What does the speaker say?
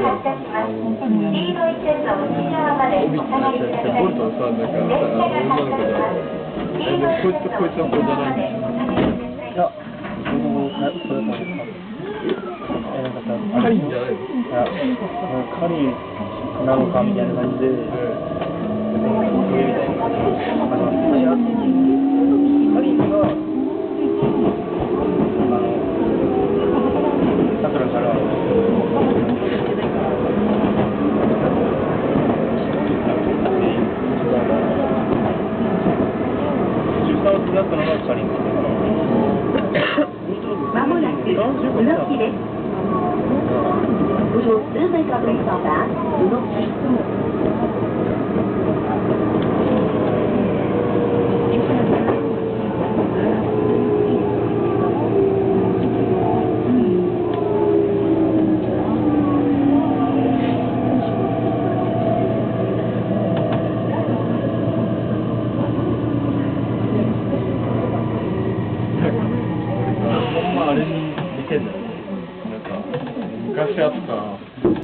なんか、列車が発車します。黄色い線の内側までお下がりください。いや、僕もそれそれからえなんかさ、カリンじゃないのいや、カリンなのかみたいな感じで、違ったの。まもなく、うろきです。です。あれに似てんだよ。なんか、昔あった、